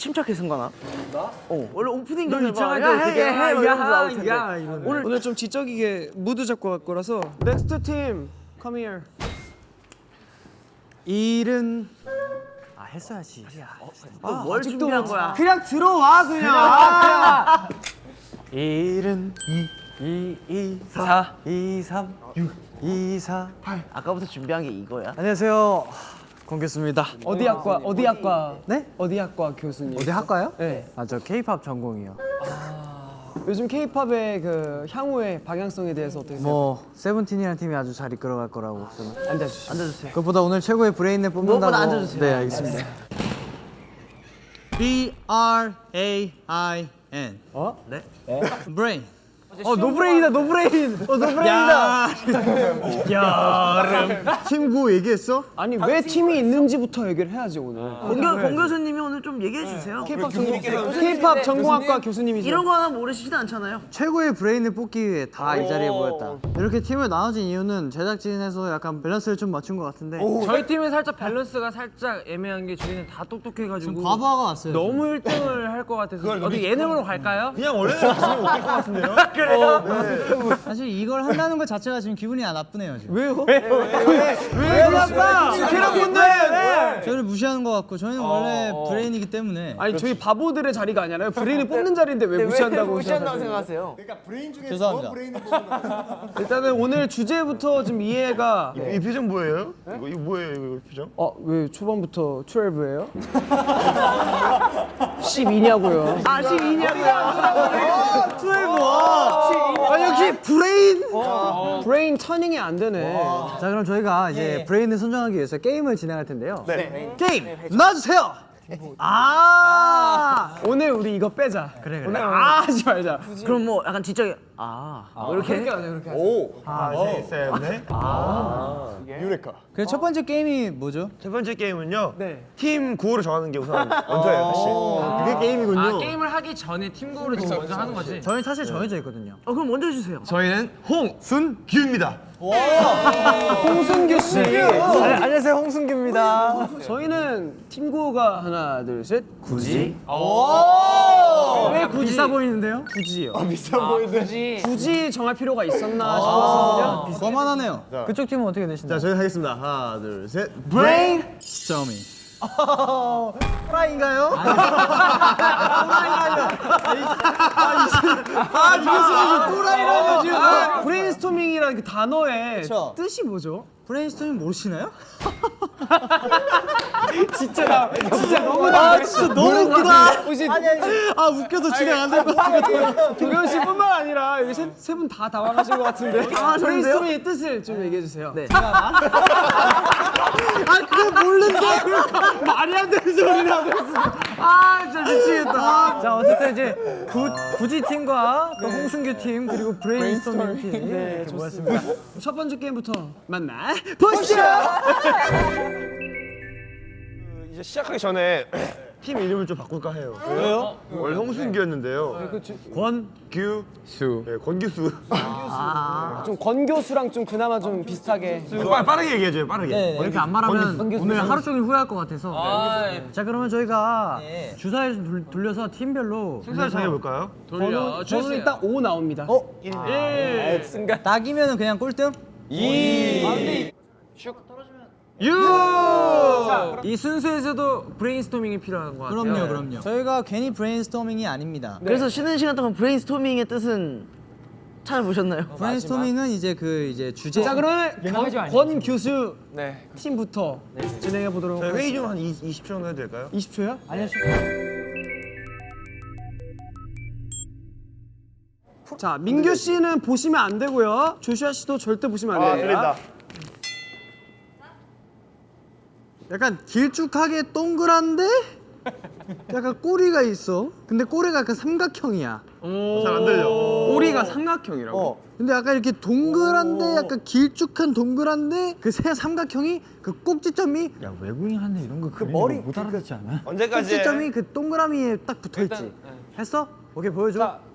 침착해 승관아? 나? 어 원래 오프닝 이상하게 막 어떻게 야, 해, 야, 야, 이러면서. 야. 오늘 오늘 좀 지적이게 무드 잡고 갈 거라서 next team come here 일로 와 했어야지. 뭘 준비한 거야? 그냥 들어와 그냥 일로 2 2 4 2 3 6 2 4 아까부터 준비한 게 이거야? 안녕하세요. 권교수입니다. 어디 학과 어디 학과 네? 어디 학과 교수님 어디 학과요? 네 아 저 K-팝 전공이요. 요즘 K-팝의 그 향후의 방향성에 대해서 어떻게 생각해요? 뭐 세븐틴이라는 팀이 아주 잘 이끌어갈 거라고 저는. 앉아주시죠 앉아주세요. 그것보다 오늘 최고의 브레인을 뽑는다고. 무엇보다 앉아주세요. 네 알겠습니다. B R A I N. 어? 네. Brain. 어 노브레인이다 노브레인 어 노브레인이다 팀구 얘기했어? 아니 왜 팀이 있는지부터 얘기를 해야지 오늘 권교 권 교수님이 오늘 좀 얘기해 주세요. K-팝 전공 K-팝 전공학과 교수님이죠 이런 거 하나 모르시진 않잖아요. 최고의 브레인을 뽑기 위해 다 이 자리에 모였다. 이렇게 팀을 나눠진 이유는 제작진에서 약간 밸런스를 좀 맞춘 것 같은데. 저희 팀은 살짝 밸런스가 살짝 애매한 게 저희는 다 똑똑해가지고 과부하가 왔어요. 너무 1등을 할 것 같아서 어디 예능으로 갈까요? 그냥 원래 가시면 웃길 것 같은데요? 사실 이걸 한다는 것 자체가 지금 기분이 안 나쁘네요 지금. 왜요? 왜 나빠? 캐럿분들 저를 무시하는 것 같고 저희는 원래 브레인이기 때문에 아니 저희 바보들의 자리가 아니라요 브레인을 뽑는 자리인데 왜 무시한다고 무시한다고 생각하세요? 생각하세요? 죄송합니다. 일단은 오늘 주제부터 좀 이해가 이 표정 뭐예요? 이거, 이거 뭐예요 이거 표정? 어 왜 초반부터 시비예요? 시비냐고요 아 시비냐고요? 아 역시 브레인. 브레인 터닝이 안 되네. 자 그럼 저희가 이제 브레인을 선정하기 위해서 게임을 진행할 텐데요. 게임 놔주세요. 아. 오늘 우리 이거 빼자. 그래 그래. 오늘 아 하지 말자. 그럼 뭐 약간 지적이 아, 뭐 이렇게? 그렇게 하자 그렇게 하자. 하나 셋넷 유레카. 그래서 첫 번째 게임이 뭐죠? 첫 번째 게임은요 네. 팀 구호를 정하는 게 우선 먼저예요 사실. 그게 게임이군요. 아 게임을 하기 전에 팀 구호를 지금 먼저 하는 거지. 저희는 사실 정해져 있거든요. 어 그럼 먼저 해주세요. 저희는 홍순규입니다. 홍순규 씨 안녕하세요 홍순규입니다. 저희는 팀구호가 하나 둘셋 굳이? 왜 굳이 비싸 보이는데요? 굳이요 굳이 정할 필요가 있었나 싶었거든요 거만하네요. 그쪽 팀은 어떻게 되신가요? 자 저희 하겠습니다 하나 둘 셋 브레인스토밍. 프라인가요? 아, 브레인스토밍이라는 그 단어의 뜻이 뭐죠? 브레인스토밍 모르시나요? 진짜 나 진짜 너무 아 진짜 너무 웃기다. 혹시 아 웃겨서 진행 안될 것 같아. 도겸 씨뿐만 아니라 여기 세분 다 당황하신 것 같은데. 브레인스토밍의 뜻을 좀 얘기해 주세요. 네. 아 그거 모르는데 말이 안 되는 소리를 하고 있어. 아 진짜 미치겠다. 자 어쨌든 이제 구, 구지 팀과 또 홍순규 팀 그리고 브레인스토밍 팀 이렇게 모였습니다. 첫 번째 게임부터 만나 보시죠. 이제 시작하기 전에 팀 이름을 좀 바꿀까 해요. 왜요? 원래 홍순규였는데요. 권규수. 네 권규수. 좀 권교수랑 좀 그나마 좀 비슷하게. 빨리 빠르게 얘기해줘요 빠르게. 이렇게 안 말하면 오늘 하루 종일 후회할 것 같아서. 자 그러면 저희가 주사위를 좀 돌- 돌려서 팀별로 순서를 정해볼까요? 돌려. 저는 일단 5 나옵니다. 낙이면 그냥 꼴등? 이 순서에서도 브레인스토밍이 필요한 것 같아요. 그럼요, 그럼요. 저희가 괜히 브레인스토밍이 아닙니다. 그래서 쉬는 시간 동안 브레인스토밍의 뜻은 찾아보셨나요? 브레인스토밍은 이제 그 이제 주제. 자 그러면 권, 권 교수 팀부터 진행해 보도록. 회의 좀 한 20초 정도 해도 될까요? 20초요? 아니요. 자, 민규 씨는 보시면 안 되고요. 조슈아 씨도 절대 보시면 안아 돼요. 들린다 약간 길쭉하게 동그란데 약간 꼬리가 있어. 근데 꼬리가 약간 삼각형이야. 잘 안 들려 꼬리가 삼각형이라고. 근데 약간 이렇게 동그란데 약간 길쭉한 동그란데 그세 삼각형이 그 꼭지점이 야 외국인한테 이런 거 그리는 머리- 못 알아듣지 않아? 언제까지 꼭지점이 그 동그라미에 딱 붙어 있지. 했어? 오케이 보여줘.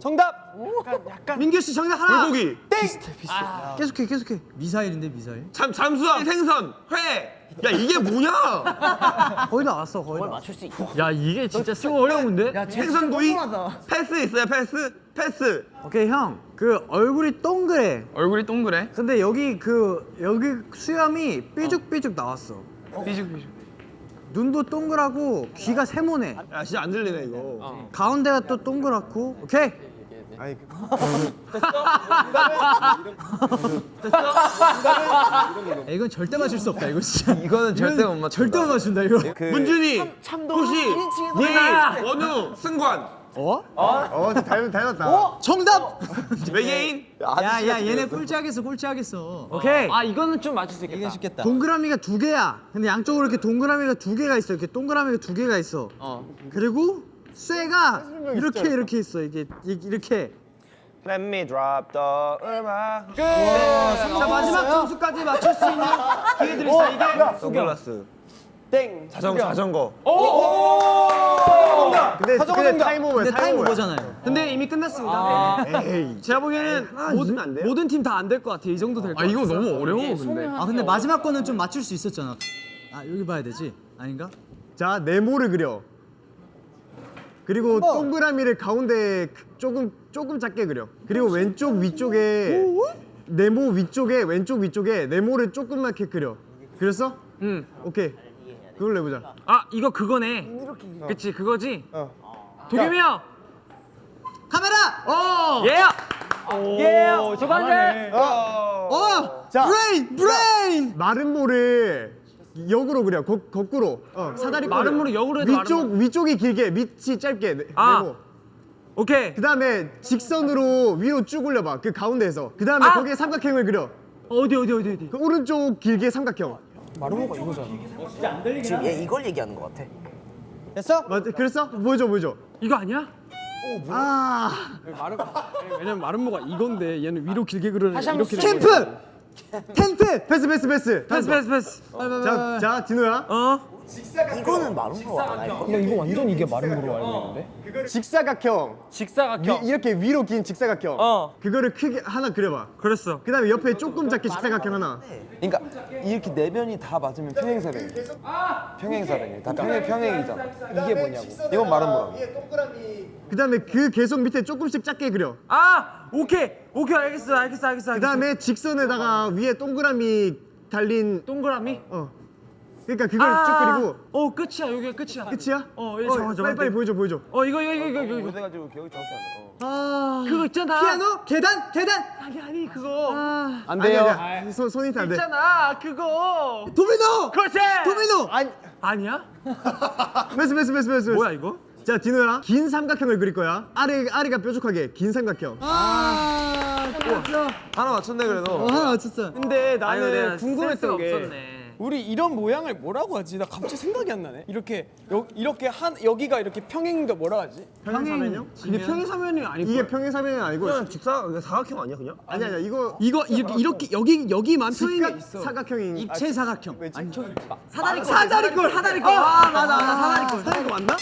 정답. 민규 씨 정답 하나. 불고기. 계속해 계속해. 미사일인데 미사일? 잠 잠수함 생선 회. 야 이게 뭐냐? 거의 다 왔어 거의 다. 맞출 수 있어. 야 이게 진짜 쓰고 어려운데? 생선 구이. 패스 있어요 패스 패스. 오케이 형. 그 얼굴이 동그래. 얼굴이 동그래? 근데 여기 그 여기 수염이 삐죽삐죽 나왔어. 삐죽삐죽. 눈도 동그랗고 귀가 세모네. 야 진짜 안 들리네 이거. 가운데가 또 동그랗고. 오케이. 야, 이건 절대 맞출 수 없다 이거 진짜. 이거는 절대 못 맞춘다. 절대 못 맞춘다 이거. 문준이 혹시 네 원우 승관 어, 닮, 닮았다. 정답. 외계인 야 야 얘네 꼴찌하겠어 꼴찌하겠어. 오케이. 아 이거는 좀 맞출 수 있겠다. 이게 쉽겠다. 동그라미가 두 개야. 근데 양쪽으로 이렇게 동그라미가 두 개가 있어. 이렇게 동그라미가 두 개가 있어. 그리고 쇠가 이렇게 이렇게 있어. 이게 이- 이렇게. Let me drop the 음악 자 마지막 점수까지 맞출 수 있는 기회 드리겠습니다. 이게 선글라스 땡. 자전 자전거 근데 자전거 근데 정답. 타이머가 근데 타임 오버잖아요. 근데 이미 끝났습니다. 에이. 제가 보기에는 모든, 안 돼요? 모든 팀 다 안 될 것 같아요. 이 정도 될것 아 같아요. 이거 너무 어려워 근데. 아 근데 마지막 거는 좀 맞출 수 있었잖아. 아 여기 봐야 되지? 아닌가? 자 네모를 그려. 그리고 동그라미를 가운데 조금 조금 작게 그려. 그리고 왼쪽 위쪽에 네모 위쪽에 왼쪽 위쪽에 네모를 조그맣게 그려. 그렸어? 응. 오케이. 그걸로 해보자. 아 이거 그거네. 그치 그거지. 도겸이 형. 카메라. 어. 예. 예. 두 번째. 어. 자. 브레인 브레인. 마름모를 역으로 그려. 거, 거꾸로. 어, 사다리 마른 모를 역으로 해도 위쪽 마른 위쪽이 길게 밑이 짧게 네, 아. 네모. 오케이. 그 다음에 직선으로 위로 쭉 올려봐. 그 가운데에서. 그 다음에 아. 거기에 삼각형을 그려. 어디 어디 어디 어디. 그 오른쪽 길게 삼각형. 지금 얘 이걸 얘기하는 것 같아. 됐어? 맞 그랬어? 보여줘 보여줘. 이거 아니야? 아 왜냐면 마름모가 이건데 얘는 위로 길게 그려는 이렇게 캠프 텐트 패스 패스 패스 패스 패스 패스. 자, 자 디노야 어? 이거는 마름모 알아 이거? 이거 완전 이게 마름모로 알고 있는데. 직사각형 직사각형. 위, 이렇게 위로 긴 직사각형 어. 그거를 크게 하나 그려봐 그랬어. 그 다음에 옆에 조금 작게 직사각형 하나 그러니까 이렇게 네 변이 다 맞으면 평행사변이 평행사변이 다 평행 평행이잖아 이게 뭐냐고 이건 마름모라고 그다음에 그 계속 밑에 조금씩 작게 그려 아 오케이 오케이 알겠어 알겠어 알겠어. 그다음에 직선에다가 위에 동그라미 달린 동그라미. 어 그러니까 그걸 쭉 그리고 어 끝이야 여기가 끝이야. 끝이야? 어, 예, 잠깐만, 잠깐만. 빨리 빨리 보여줘 보여줘 어 이거 이거 이거 이거 이거. 그래가지고 기억이 정확히 안 나. 어. 아 그거 있잖아. 피아노 계단 계단 아니 아니 그거. 안 돼요 손 손이 안돼 있잖아 그거. 도미노 그렇지. 도미노 아니 아니야? 패스 패스 패스 패스 뭐야 이거? 자 디노야 긴 삼각형을 그릴 거야 아래 아래가 뾰족하게 긴 삼각형 아 끝났어. 하나 맞췄네 그래도 어, 하나 맞췄어. 근데 나는 궁금했던 게 없었네. 우리 이런 모양을 뭐라고 하지? 나 갑자기 생각이 안 나네. 이렇게 여, 이렇게 한 여기가 이렇게 평행인가 뭐라 하지? 평행사면요? 근데 평행사면이 아니고 이게 평행사면이 아니고 그냥 직사 그냥 사각형 아니야 그냥? 아니 아니야 이거 이거 이 렇게 이렇게 여기 여기만 평행이 있어. 사각형인 입체 사각형. 아니 저 사다리 사다리꼴 사다리꼴. 아 맞아 맞아 사다리꼴. 거 맞나?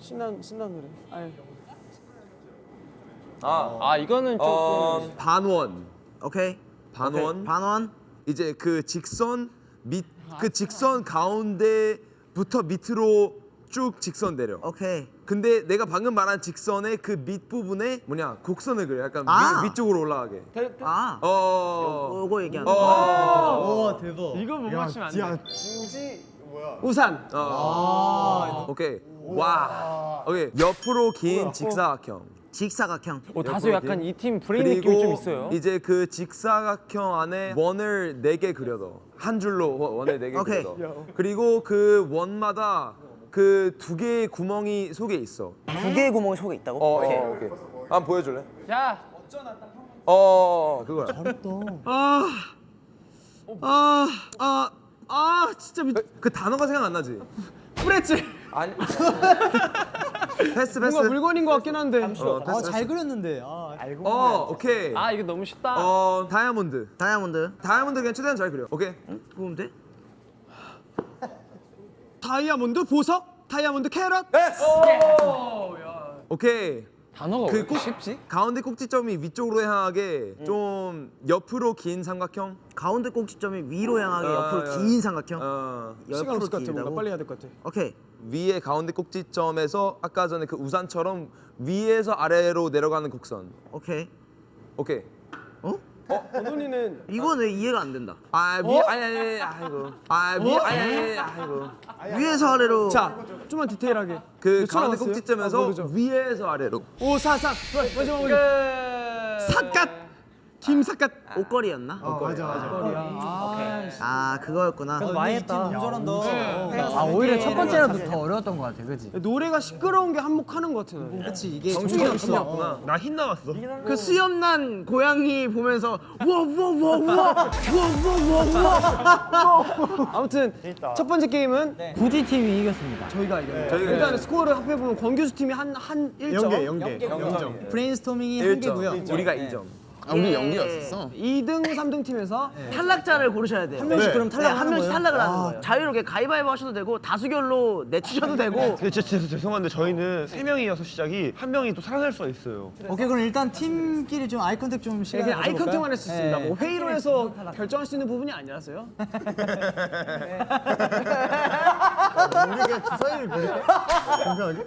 신난 신난 노래. 아유. 아, 아 이거는 조금 어, 반원 오케이. 반원 반원. 이제 그 직선 밑 그 직선 가운데부터 밑으로 쭉 직선 내려. 오케이. 근데 내가 방금 말한 직선의 그 밑 부분에 뭐냐 곡선을 그려. 약간 아. 위, 위쪽으로 올라가게. 아. 어. 요거 얘기하는 거. 어. 와 대박. 이거 못 맞추면 안 돼. 우산. 어. 오케이. 와. 오케이. 옆으로 긴 직사각형. 직사각형. 어, 다소 약간 이 팀 브레인 느낌이 좀 있어요. 이제 그 직사각형 안에 원을 네 개 그려둬. 한 줄로 원- 원을 네개 오케이. 그려둬. 그리고 그 원마다 그 두 개의 구멍이 속에 있어. 두 개의 구멍이 속에 있다고? 어, 오케이. 어, 오케이 한번 보여줄래? 야, 어, 어, 어. 그거야. 아. 아. 아. 아, 진짜 미... 그 단어가 생각 안 나지? 프레츠. 아니 패스 패스. 뭔가 물건인 것 같긴 한데. 어, 패스, 아 패스. 잘 그렸는데. 아. 어, 오케이. 아 이거 너무 쉽다. 어, 다이아몬드. 다이아몬드. 다이아몬드 그냥 최대한 잘 그려. 오케이. 보면 돼? 다이아몬드 보석, 다이아몬드 캐럿. 오케이. 단어가 그 꼭, 가운데 꼭지점이 위쪽으로 향하게 좀 옆으로 긴 삼각형. 가운데 꼭지점이 위로 향하게 어, 옆으로 어. 긴 삼각형. 어. 시간 옆으로 없을 것 같아. 뭔가. 빨리 해야 될 것 같아. 오케이. 위에 가운데 꼭지점에서 아까 전에 그 우산처럼 위에서 아래로 내려가는 곡선. 오케이. 오케이. 건훈이는 이건 왜 이해가 안 된다. 아, 위 아니 아니 아니 아이고. 아, 위 아니 아니 아이고. 위에서 아래로. 자 좀만 디테일하게. 그 가운데? 꼭지점에서 아. 위에서 아래로. 오 사사. 마지막 우리 삿갓. 팀 삿갓. 옷걸이였나? 어, 맞아 맞아. 아 그거였구나. 많이 했다. 아 오히려 첫 번째라도 더 어려웠던 것 같아, 그지? 노래가 시끄러운 게 한몫하는 것 같아. 나는. 그렇지 이게 정신이 없어. 나흰 나왔어. 그 수염난 고양이 보면서 와와와와와와와와 아무튼 첫 번째 게임은 우지 팀이 이겼습니다. 저희가 이겼어요. 일단 스코어를 합해 보면 권규수 팀이 한한 1점. 연계 연계 영점. 브레인스토밍이 한 개고요. 우리가 2점. 우리 연기였었어. 2등, 3등 팀에서 탈락자를 고르셔야 돼요. 한 명씩 그럼 네, 한 명씩 탈락을 하는 거예요. 자유롭게 가위바위보 하셔도 되고 다수결로 내치셔도 되고. 근데 진짜, 죄송한데 저희는 세 명이어서 시작이 한 명이 또 살아날 수가 있어요. 오케이 그럼 일단 팀끼리 좀 eye contact 좀 시간 그냥 eye contact만 할 수 있습니다. 네. 뭐 회의로 해서 결정할 수 있는 부분이 아니라서요. 우리가 주사위를 그릴까? 건강하게?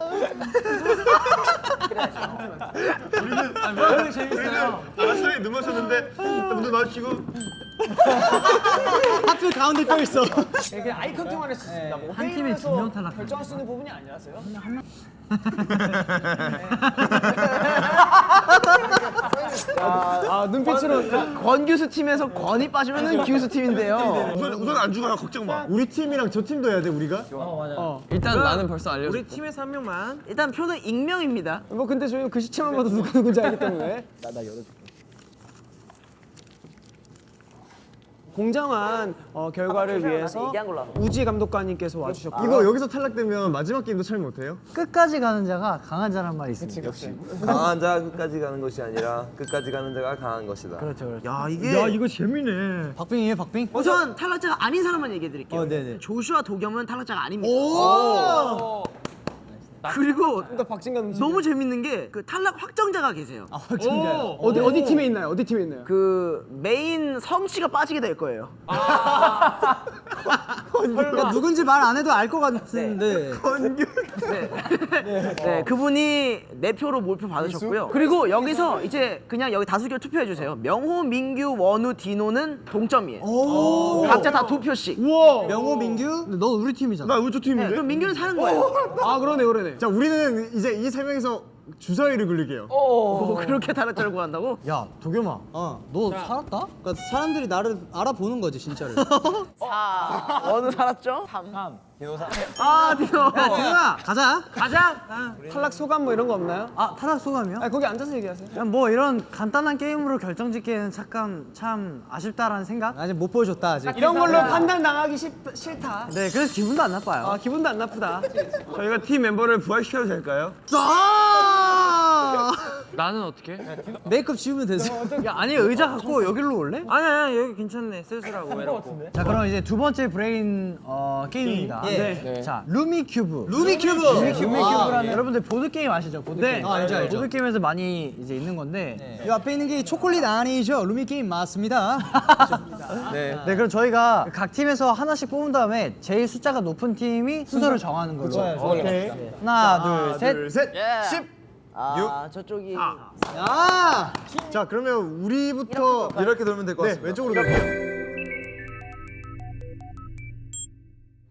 재밌어요. 눈 마셨는데 눈 마시고 하필 가운데 또 있어. 그냥 아이 컨택만 할수 있습니다. 뭐한 회의로 팀에 두명 탈락합니다. 결정할 수 있는 부분이 아니라서요. 아, 아 눈빛으로 권규수 팀에서 권이 빠지면은 규수 팀인데요. 우선 우선 안 죽어요 걱정 마. 우리 팀이랑 저 팀도 해야 돼 우리가? 일단 나는 벌써 알려줬어. 우리 팀에서 한 명만. 일단 표는 익명입니다. 뭐 근데 저희는 그 시체만 봐도 누가 누군지 알기 때문에. 나나 열어줄게. 공정한 어, 결과를 위해서 우지 감독관님께서 와주셨고 이거 여기서 탈락되면 마지막 게임도 참 못해요? 끝까지 가는 자가 강한 자란 말이 있습니다. 강한 자가 끝까지 가는 것이 아니라 끝까지 가는 자가 강한 것이다. 그렇죠, 그렇죠. 야 이게 재밌네. 박빙이에요, 박빙? 우선 탈락자가 아닌 사람만 얘기해 드릴게요. 어, 네네. 조슈아 도겸은 탈락자가 아닙니다. 그리고 또 박진 감독 너무 재밌는 게 그 탈락 확정자가 계세요. 아, 확정자요. 어디 어디 팀에 있나요? 어디 팀에 있나요? 그 메인 성씨가 빠지게 될 거예요. 그러니까 누군지 말 안 해도 알 것 같은데. 네. 네, 그분이 네 표로 몰표 받으셨고요. 그리고 여기서 이제 그냥 여기 다수결 투표해 주세요. 명호, 민규, 원우, 디노는 동점이에요. 각자 다 두 표씩. 명호, 민규? 근데 너 우리 팀이잖아. 나 우지 네, 팀인데. 그럼 민규는 사는 거예요. 아 그러네 그러네. 자 우리는 이제 이 세 명이서 주사위를 굴리게요. 오, 그렇게 탈락자를 구한다고? 야, 도겸아. 어, 너 살았다? 그러니까 사람들이 나를 알아보는 거지, 진짜를. 4. 원우 살았죠? 3. 아, 디노. 도겸아, 가자. 가자. 탈락 소감 뭐 이런 거 없나요? 아, 탈락 소감이요? 아 거기 앉아서 얘기하세요. 그냥 뭐 이런 간단한 게임으로 결정 짓기에는 잠깐 참 아쉽다라는 생각? 아직 못 보여줬다 아직. 이런 걸로 판단 당하기 싫, 싫다. 네, 그래서 기분도 안 나빠요. 아 기분도 안 나쁘다. 저희가 팀 멤버를 부활시켜도 될까요? 아! 나는 어떻게? 메이크업 지우면 되죠. 야, 아니 의자 갖고 여기로 올래? 아니 아니 여기 괜찮네 쓸쓸하고 외롭고. 자, 그럼 이제 두 번째 브레인 어, 게임입니다. 네. 자, 루미 큐브. 루미 큐브. 루미 큐브라는 여러분들 보드 게임 아시죠? 보드 네. 게임. 아, 알죠, 알죠. 보드 게임에서 많이 이제 있는 건데 이 앞에 있는 게 초콜릿 아니죠? 루미 게임 맞습니다. 네. 네, 그럼 저희가 각 팀에서 하나씩 뽑은 다음에 제일 숫자가 높은 팀이 순서를 정하는 걸로. 오케이. 하나, 둘, 셋. 둘, 셋, 십. 아, 저쪽이. 야! 자 그러면 우리부터 이렇게 돌면 될것네 같습니다. 왼쪽으로 갈게요.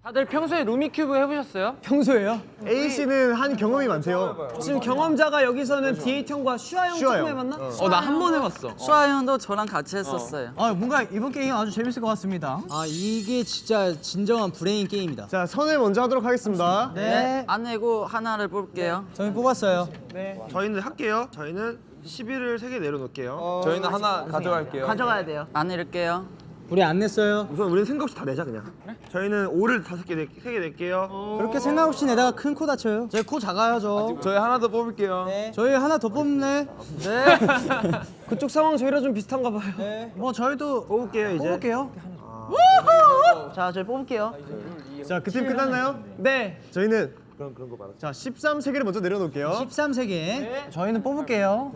다들 평소에 루미큐브 해보셨어요? 평소에요? A 씨는 한 경험이 많대요. 지금 경험자가 여기서는 디에이트 형과 슈아 형 슈아 처음 형. 해봤나? 어 나 한 번 해봤어. 슈아 형도 저랑 같이 했었어요. 아, 뭔가 이번 게임 아주 재밌을 것 같습니다. 아, 이게 진짜 진정한 브레인 게임이다. 자 선을 먼저 하도록 하겠습니다. 네. 안 내고 하나를 뽑을게요. 저희 뽑았어요. 저희는 할게요. 저희는 11을 세개 내려놓을게요. 저희는 하나 가져갈게요. 가져가야 돼요. 안 내릴게요. 우리 안 냈어요. 우선 우리는 생각 없이 다 내자 그냥. 저희는 5를 다섯 개, 네, 세개 낼게요. 그렇게 생각 없이 내다가 큰 코 다쳐요. 저희 코 작아야죠. 저희 하나 더 뽑을게요. 저희 하나 더 뽑네. 그쪽 상황 저희랑 좀 비슷한가 봐요. 뭐 저희도 뽑을게요 이제. 뽑을게요. 자, 저희 뽑을게요. 자 그 팀 끝났나요? 네. 저희는 그런 그런 거 많아. 자 13세계를 먼저 내려놓을게요 13세계. 저희는 뽑을게요.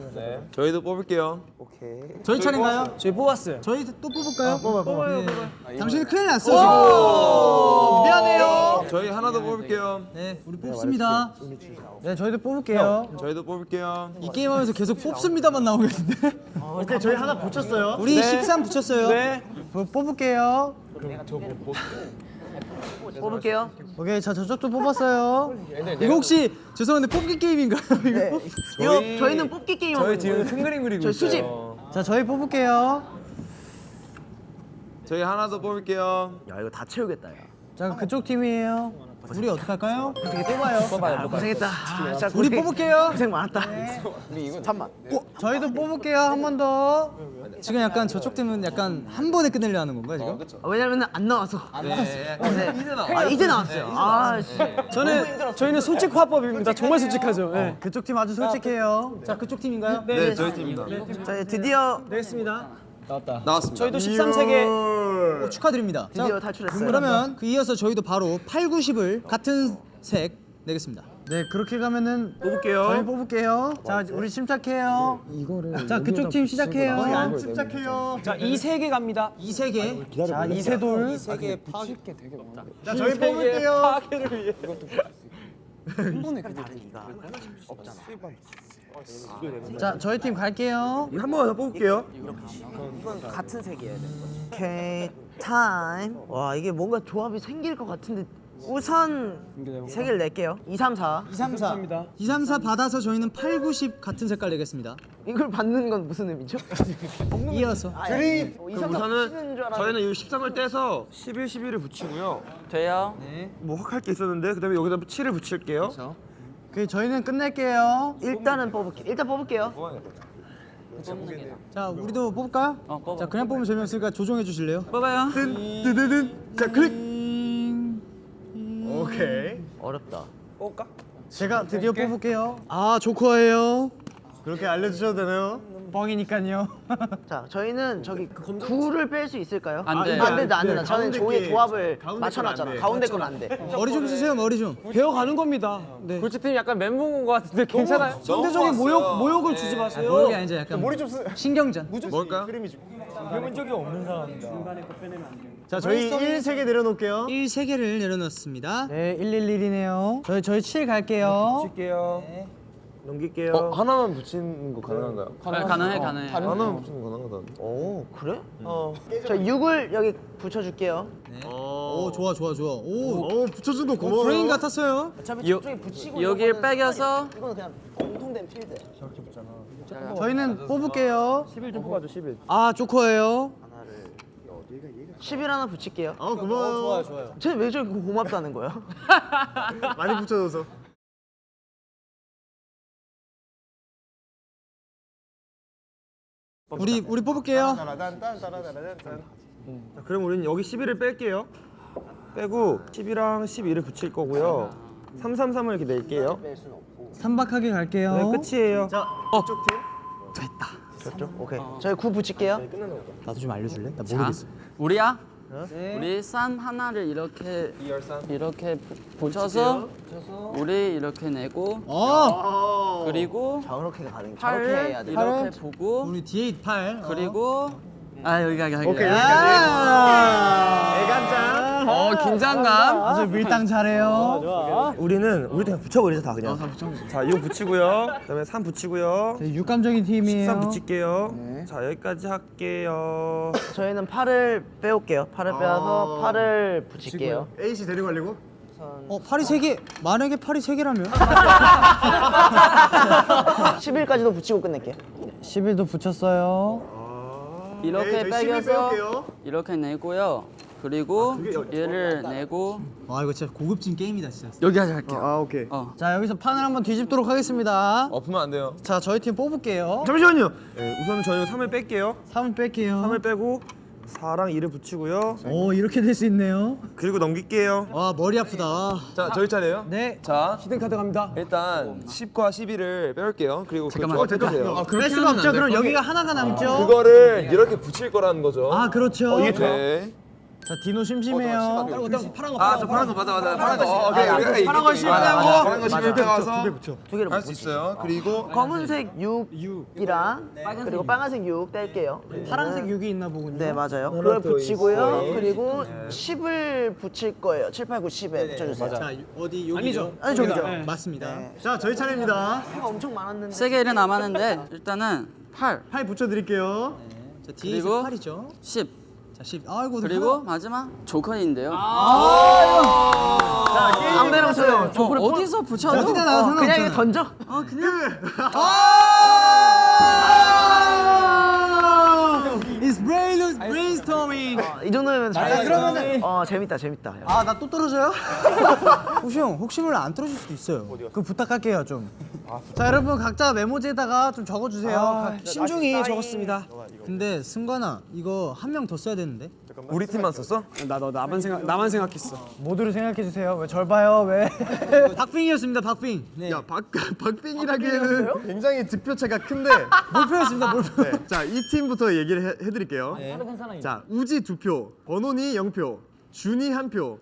저희도 뽑을게요. 저희 차례인가요? 저희 뽑았어요. 저희 또 뽑을까요? 뽑아, 뽑아요, 뽑아요. 당신은 큰일 났어, 지금. 미안해요. 저희 하나 더 뽑을게요. 네, 우리 뽑습니다. 네, 저희도 뽑을게요. 저희도 뽑을게요. 이 게임 하면서 계속 뽑습니다만 나오겠는데? 오케이 저희 하나 붙였어요 우리 13 붙였어요. 네. 뭐 뽑을게요. 뽑을게요. 오케이, 자, 저쪽도 뽑았어요. 이거 혹시 죄송한데 뽑기 게임인가요? 이거? 이거 저희는 뽑기 게임 하고 있는 거예요. 큰 그림 그리고 저희 수집. 자, 저희 뽑을게요. 저희 하나 더 뽑을게요. 야 이거 다 채우겠다 야. 자, 그쪽 팀이에요. 우리 어떡할까요? 어떻게 뽑아요? 아, 고생했다. 아, 진짜 우리 고생- 뽑을게요. 고생 많았다. 잠만. 저희도 뽑을게요. 한 번 더. 지금 약간 저쪽 팀은 약간 한 번에 끝내려 하는 건가요, 지금? 아, 왜냐면 안 나와서. 안 나왔어. 이제 나왔. 아 이제 나왔어요. 아 씨. 저는 저희는 솔직 화법입니다. 정말 솔직하죠. 네. 그쪽 팀 아주 솔직해요. 자, 그쪽 팀인가요? 네, 저희 팀입니다. 자 드디어 되겠습니다. 나왔습니다. 저희도 13세계 오, 축하드립니다. 자, 드디어 탈출했어요. 그러면 그 이어서 저희도 바로 8, 90을 같은 색 내겠습니다. 네, 그렇게 가면은 뽑을게요. 저희 뽑을게요. 자, 우리 침착해요. 이거를 자, 그쪽 팀 시작해요. 안 침착해요 자, 이 세 개 갑니다. 이 세 개. 자, 이세돌. 자 저희 뽑을게요 파괴를 위해. 자, 저희 팀 갈게요. 한 번만 더 뽑을게요. 이건 같은 색이어야 돼. 오케이 타임. 와 이게 뭔가 조합이 생길 것 같은데 우선 세 개를 낼게요. 2, 3, 4. 2, 3, 4. 2, 3, 4 받아서 저희는 8, 90 같은 색깔 내겠습니다. 이걸 받는 건 무슨 의미죠? 이어서. 드립. 2, 3, 4 우선은. 저희는 이 13을 떼서 11, 11을 붙이고요. 돼요? 뭐 확 할 게 있었는데 그 다음에 여기다 7을 붙일게요. 그 저희는 끝낼게요. 일단은 뽑을게. 일단 뽑을게요. 자, 우리도 뽑을까요? 어, 뽑아. 자, 그냥 뽑으면 재미없으니까 조정해 주실래요? 뽑아요. 드드든 자 클릭 오케이 어렵다. 제가 드디어 뽑을게요. 아, 조커예요. 그렇게 알려주셔도 되나요? 뻥이니까요. 자 저희는 저기 구를 뺄 수 있을까요? 안 돼요. 안 된다 안 네, 된다. 저는 게- 조합을 맞춰놨잖아. 건안 돼. 가운데 건 안 돼. 머리 좀 쓰세요, 머리 좀. 배워가는 겁니다. 네. 골치팀 약간 멘붕 온것 같은데 괜찮아요? 상대적인 모욕 모욕을 주지 마세요. 모욕이 아니죠, 약간 머리 좀 쓰... 신경전. 뭘까요? 자 저희 1세계 내려놓을게요 1, 3개를 내려놓습니다. 네, 111이네요. 저희 저희 7 갈게요. 붙일게요. 넘길게요. 어, 하나만 붙이는 거 가능한가요? 네, 가능해, 가능해. 하나만 붙이는 거 가능하다. 오 그래? 어. 저 6을 여기 붙여줄게요. 오, 좋아, 좋아, 좋아. 오, 오 붙여준 거 어, 고마워요 브레인 같았어요. 어차피 저쪽에 붙이고 여기를 빼겨서 이거는 그냥 공통된 필드. 저희는 뽑을게요. 11 좀 뽑아줘 11. 아, 조커예요. 10일 하나 붙일게요. 아 고마워요 좋아요 좋아요 쟤왜 저렇게 고맙다는 거야? 많이 붙여줘서 우리 우리 뽑을게요. 자, 그럼 우리는 여기 11을 뺄게요. 빼고 10이랑 12를 붙일 거고요. 333을 이렇게 낼게요. 삼박하게 갈게요. 네, 끝이에요. 저쪽? 오케이. 저희 9 붙일게요. 나도 좀 알려줄래? 나 자, 우리야. 우리 산 하나를 이렇게 이렇게 부- 붙여서? 우리 이렇게 내고 어, 그리고 저렇게 가는 저렇게 팔을 해야 돼. 이렇게 보고 우리 뒤에 8. 그리고 아 여기 가게 가게. 아, 어 긴장감. 아주 밀당 잘해요. 우리는 우리 그냥 붙여버리자 다 그냥. 자, 이거 붙이고요. 그다음에 3 붙이고요. 저희 육감적인 팀이에요. 13 붙일게요. 자, 여기까지 할게요. 저희는 8을 빼올게요. 8을 빼서 8을 붙일게요. A씨 데리고 가려고? 어, 팔이 세 개. 만약에 팔이 세 개라면 10일까지도 붙이고 끝낼게요. 10일도 붙였어요. 이렇게 네, 저희 11 빼겨서. 이렇게 내고요. 그리고 얘를 내고 와, 이거 진짜 고급진 게임이다, 진짜. 여기까지 할게요. 아 오케이 어. 자, 여기서 판을 한번 뒤집도록 하겠습니다. 엎으면 안 돼요. 자, 저희 팀 뽑을게요. 잠시만요. 네, 우선 저희는 3을 뺄게요. 3을 뺄게요. 3을 빼고 4랑 2를 붙이고요. 오, 이렇게 될 수 있네요. 그리고 넘길게요. 와, 머리 아프다. 자, 저희 차례예요. 네. 자, 히든 카드 갑니다. 일단 10과 11을 빼올게요. 그리고 그 잠깐만. 조합해주세요. 뺄 수가 없죠. 그럼 여기가 하나가 남죠. 그거를 이렇게 붙일 거라는 거죠. 아, 그렇죠. 네. 자 디노 심심해요. 파란 거 아저 파란 거 맞아 맞아 파란 거 어, 오케이 아, 우리가 파란 거 아, 파란 거 실패하서 두 개를 할수 있어요 그리고 검은색 6이랑 그리고 빨간색 6 뗄게요. 파란색 6이 있나 보군요. 네 맞아요. 그걸 붙이고요. 그리고 10을 붙일 거예요. 7, 8, 9, 10에 붙여주세요. 자 어디 여기죠? 아니 저기죠. 맞습니다. 자 저희 차례입니다. 해가 엄청 많았는데. 세개 일이 남았는데 일단은 8, 팔 붙여드릴게요. 자 그리고 8이죠. 10 자 10. 아이고 그리고 마지막 조커인데요. 아무데나 붙여요. 어, 어디서 붙여도 어디다 어, 그냥 던져. 어, 그냥 It's 이 정도면 잘. 그러면은 어 재밌다 재밌다. 아 나 또 떨어져요? 후시 형 혹시 몰라 안 떨어질 수도 있어요. 그 부탁할게요 좀. 자 여러분 각자 메모지에다가 좀 적어주세요. 각- 신중히 적었습니다. 근데 승관아 이거 한 명 더 써야 되는데. 우리 팀만 썼어? 나 너 나만 생각 나만 생각했어. 모두를 생각해 주세요. 왜 절 봐요? 왜? 박빙이었습니다. 박빙. 네. 야 박, 박빙이라기에는 굉장히 득표차가 큰데 몰표였습니다. 몰표. 네, 자 이 팀부터 얘기를 해, 해 드릴게요 자 우지 두표 버논이 0표 준이 한표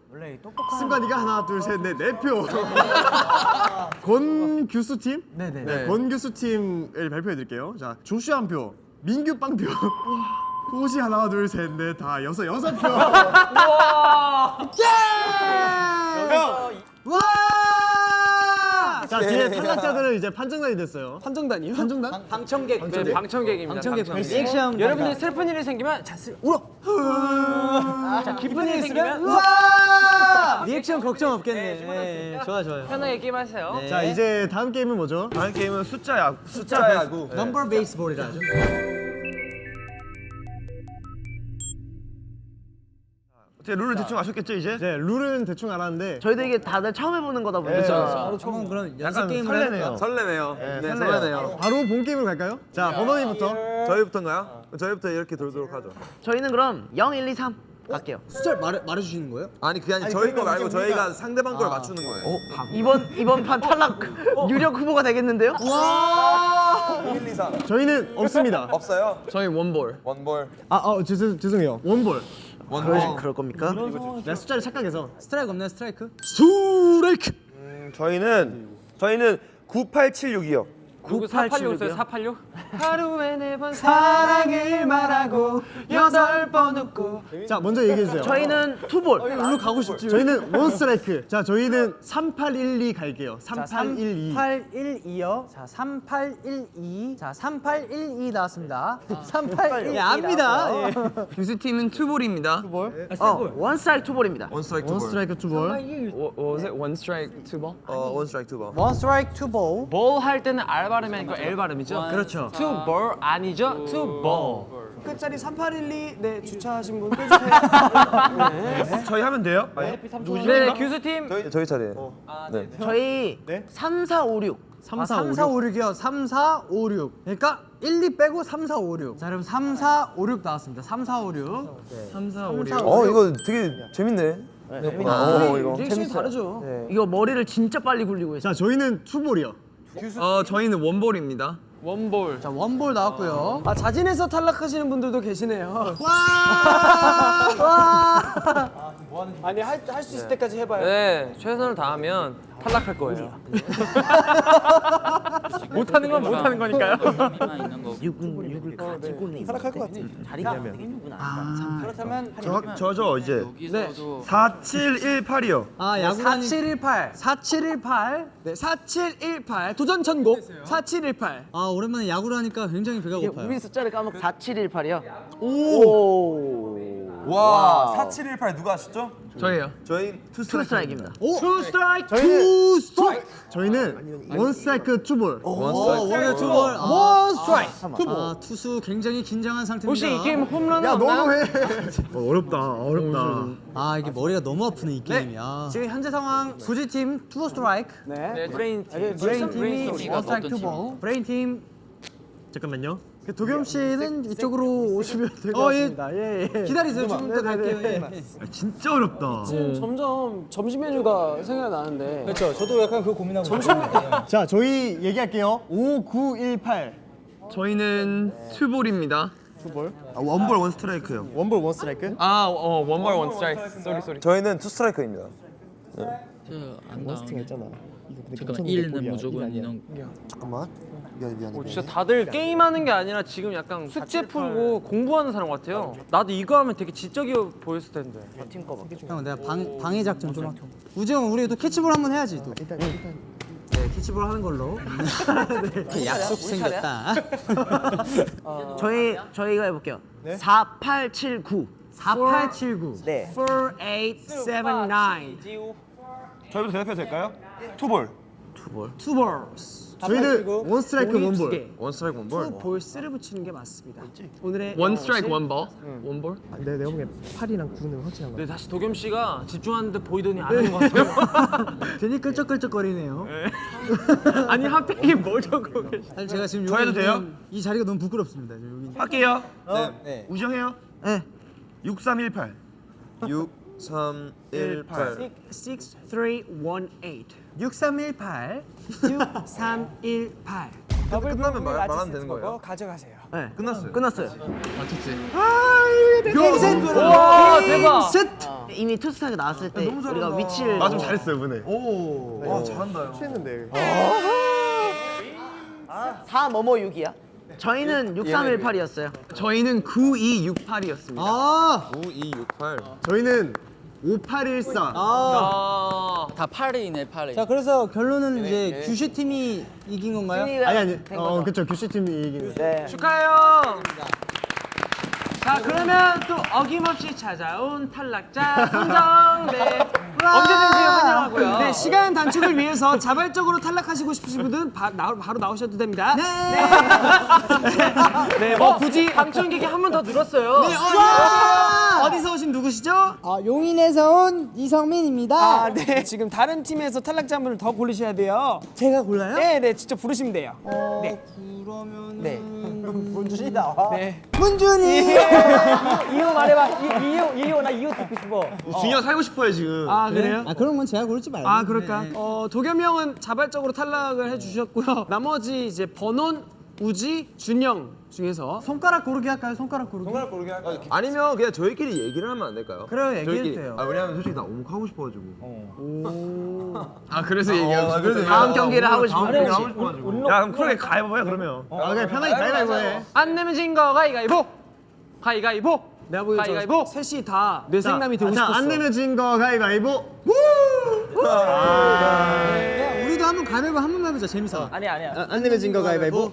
승관이가 하나 둘 셋 넷 네 표 권교수 팀? 네네. 네, 권교수 팀을 발표해 드릴게요 자 조슈아 한 표 민규 빵 표 호시 하나 둘 셋 넷 다 여섯 여섯 표 와! 자 뒤에 탈락자들은 이제 판정단이 됐어요 판정단이요? 판정단? 방청객. 네, 방청객입니다. 방청객 방청객. 리액션. 여러분들 슬픈 일이 생기면 자, 슬, 울어. 자, 기쁜 일이 생기면 와! 리액션 걱정 없겠네. 네, 좋아 좋아요. 편하게 게임하세요. 자 이제 다음 게임은 뭐죠? 다음 게임은 숫자 야구. 숫자 야구 number baseball이라죠. 어떻게 룰을 대충 아셨겠죠 이제? 네 룰은 대충 알았는데 저희도 이게 다들 처음 해보는 거다 보니까. 한번 그럼 연습 약간 게임을 설레네요. 해볼까요? 설레네요 네 설레네요 바로 본 게임으로 갈까요? 자 버논님부터 저희부터인가요? 저희부터 이렇게 돌도록 하죠 저희는 그럼 0, 1, 2, 3 갈게요. 숫자를 말해 말해 주시는 거예요? 아니 그게 아니 저희 거 말고 저희가 상대방 걸 맞추는 거예요 이번 이번 판 탈락 유력 후보가 되겠는데요? 저희는 없습니다 없어요? 저희 원볼. 원볼 아 어, 죄송, 죄송해요 원볼 그럴, 그럴 겁니까? 내가 숫자를 착각해서 스트라이크 없나요? 스트라이크? 스트라이크 음, 저희는 저희는 9876이요. 누구 486 있어요? 486? 하루에 네 번 사랑을 말하고 여덟 번 웃고 자 먼저 얘기해주세요 저희는 two ball. 일로 가고 싶지 저희는 one strike 자 저희는 3812 갈게요 3812 3812요. 자, 3812. 자, 3812 나왔습니다. 3812. 예, 압니다. 예. 교수팀은 투볼입니다. 어, 원 스트라이크 투볼입니다. 원 스트라이크 원 투볼 스트라이크 투볼 was it one strike, two ball? 어, one strike two ball one strike two ball. ball 할 때는 R 발음이 아니고 L 발음이죠? 그렇죠. Ball 아니죠? two ball. 끝자리 3812 네 주차하신 분 빼주세요. 저희 하면 돼요? 네, 교수팀 저희, 저희 차례 저희 3, 4, 5, 6. 3, 4, 3, 4, 5, 6이요. 3, 4, 5, 6. 그러니까 1, 2 빼고 3, 4, 5, 6. 자, 여러분 3, 4, 5, 6 나왔습니다. 3, 4, 5, 6. 3, 4, 5, 6. 어 이거 되게 재밌네 어 이거 리액션이 다르죠. 이거 머리를 진짜 빨리 굴리고 있어요. 자 저희는 투볼이요 어, 저희는 원볼입니다. 원볼. 자, 원볼 나왔고요. 아 자진해서 탈락하시는 분들도 계시네요. 아니 할할수 있을 때까지 해봐요. 네, 최선을 다하면 탈락할 거예요. 못하는 건 못하는 거니까요. 6은 6을 가지고 내 탈락할 것 같아. 자리가 안 되겠구나. 그렇다면 저, 저죠 이제 여기서도 4718이요. 아, 야구단이 4718. 4718. 네, 4718 도전 천곡 4718. 아, 오랜만에 야구를 하니까 굉장히 배가 고파요. 우리 숫자를 까먹고 4718이요. 오. 와 4718 누가 아시죠? 저희요. 저희 two strike입니다. two strike. two strike. 저희는 one strike two ball one one strike two ball. one strike. 아, 투수 굉장히 긴장한 상태입니다. 혹시 이 게임 홈런 야 없나요? 너무 해 어, 어렵다 어렵다 아, 이게 머리가 너무 아프네, 이 게임이. 아. 지금 현재 상황 구지 팀 two strike. 네, 브레인 팀. 브레인 팀이 one strike two 팀이가 볼. 브레인 팀 잠깐만요 그 도겸 씨는 이쪽으로 오시면 될 것 같습니다. 예, 예. 기다리세요. 지금부터 갈게요. 예. 아, 진짜 어렵다 지금 점점 점심 메뉴가 생각이 나는데. 그렇죠. 저도 약간 그거 고민하고 있어요. 자 저희 얘기할게요 5918 저희는 투볼입니다. 투볼. 아, 원볼 원 스트라이크요. 원볼 원 스트라이크? 아, 어, 원볼 원 스트라이크. 쏘리 쏘리. 저희는 two strike입니다. 저안 원스팅. 했잖아. 이거 근데 잠깐만 괜찮은데 1은 볼이야. 무조건 일 아니야. 인원. 잠깐만. 미안해 미안해. 어, 진짜 다들 게임하는 게 아니라 지금 약간 숙제 풀고 공부하는 사람 같아요. 나도 이거 하면 되게 지적이 보였을 텐데. 형 내가 방, 방해 작전 좀 할게 우지 형 우리 또 캐치볼 한번 해야지 또 일단 일단 네, 캐치볼 하는 걸로 네. 약속 생겼다 저희 저희가 해볼게요. 4879. 4879 네. 4879. 저희도 대답해도 될까요? two ball. two balls 저희는 one strike one ball. one strike one ball. balls를 붙이는 게 맞습니다. 오늘의 one strike one ball. one ball. 아, 내 내가 보기엔 8이랑 9는 확실한 거. 네, 다시 도겸 씨가 집중하는 듯 보이더니 안 하는 것 같아요. 괜히 끌적끌적거리네요 아니 하필이 뭘 적고 계시? 사실 제가 지금 저 해도 여기 돼요? 이 자리가 너무 부끄럽습니다 저 여기 할게요. 네. 우정해요. 네. 6318. 6 3 1 8. 6318. 6318 6318. 더블 끝나면 말, 말하면 되는 거예요. 가져가세요. 네. 끝났어요. 끝났어요. 갱센 와, 대박. 이미 투스타가 나왔을 때 우리가 위치를 아좀 잘했어요 이번에. 와 잘한다요. 취했는데. 4 뭐뭐 6이야. 저희는 6318이었어요. 저희는 9268이었습니다. 아 9 2 6 8. 저희는 5814. 아. 다 8이네 8이. 자 그래서 결론은 이제 규슈 팀이 이긴 건가요? 아니 아니. 어 그쵸 규슈 팀이 이기는. 네. 축하해요. 자 그러면 또 어김없이 찾아온 탈락자 선정 네 언제든지 환영하고요. 네 시간 단축을 위해서 자발적으로 탈락하시고 싶으신 분들은 바, 나, 바로 나오셔도 됩니다. 네. 네. 뭐 굳이 방청객이 한번더 늘었어요. 네. 어 디서 오신 누구시죠? 아, 용인에서 온 이성민입니다 아, 네. 지금 다른 팀에서 탈락자 한 분을 더 고르셔야 돼요. 제가 골라요? 네, 네, 직접 부르시면 돼요. 어, 네. 그러면은 네. 문준이 나와 네. 문준이 이호 말해봐. 이, 이호, 이호 나 이호 듣고 싶어. 준이가 살고 싶어요 지금. 아 그래요? 아 그런 건 제가 고르지 말고 아 그럴까? 어 도겸이 형은 자발적으로 탈락을 해주셨고요. 나머지 이제 번원, 우지, 준영 중에서 손가락 고르기 할까요? 손가락 고르기 아니면 그냥 저희끼리 얘기를 하면 안 될까요? 그래요. 돼요. 아 왜냐면 솔직히 나 오목 하고 싶어가지고. 아 그래서 얘기하고 싶어요. 다음 경기를 하고 그래, 거지. 하고 싶어가지고. 야 그럼 그러게 가위바위보야 그러면. 아 그냥 편하게 가위바위보 해. 안 내면 진거 가위가위보. 가위가위보. 내가 보기엔. 저 셋이 다 뇌생남이 되고 자, 싶었어. 안 내면 진거 가위바위보. 야, 우리도 한번 가위바위보 한 번만 해보자 재밌어 아니야 아니야. 아, 안 내면 진거 가위바위보.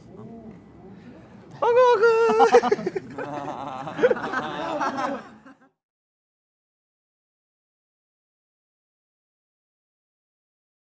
어그. 어그